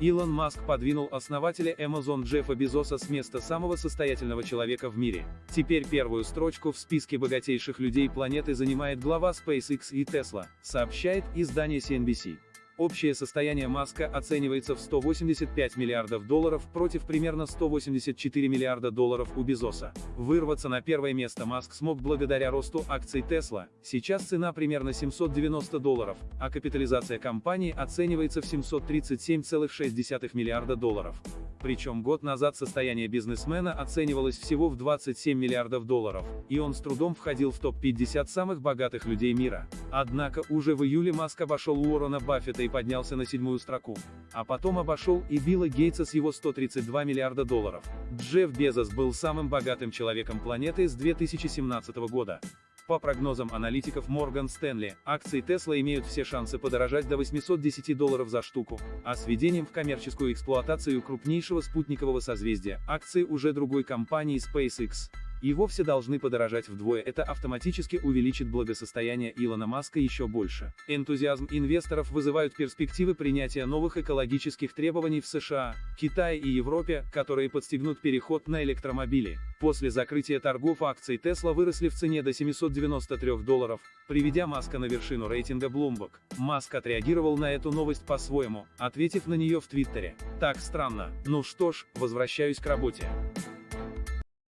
Илон Маск подвинул основателя Amazon Джеффа Безоса с места самого состоятельного человека в мире. Теперь первую строчку в списке богатейших людей планеты занимает глава SpaceX и Tesla, сообщает издание CNBC. Общее состояние Маска оценивается в 185 миллиардов долларов против примерно 184 миллиарда долларов у Безоса. Вырваться на первое место Маск смог благодаря росту акций Tesla. Сейчас цена примерно 790 долларов, а капитализация компании оценивается в 737,6 миллиарда долларов. Причем год назад состояние бизнесмена оценивалось всего в 27 миллиардов долларов, и он с трудом входил в топ-50 самых богатых людей мира. Однако уже в июле Маск обошел Уоррена Баффета и поднялся на седьмую строку. А потом обошел и Билла Гейтса с его 132 миллиарда долларов. Джефф Безос был самым богатым человеком планеты с 2017 года. По прогнозам аналитиков Morgan Stanley, акции Tesla имеют все шансы подорожать до 810 долларов за штуку, а с введением в коммерческую эксплуатацию крупнейшего спутникового созвездия, акции уже другой компании SpaceX, и вовсе должны подорожать вдвое, это автоматически увеличит благосостояние Илона Маска еще больше. Энтузиазм инвесторов вызывают перспективы принятия новых экологических требований в США, Китае и Европе, которые подстегнут переход на электромобили. После закрытия торгов акции Tesla выросли в цене до 793 долларов, приведя Маска на вершину рейтинга Bloomberg. Маск отреагировал на эту новость по-своему, ответив на нее в Твиттере. Так странно. Ну что ж, возвращаюсь к работе.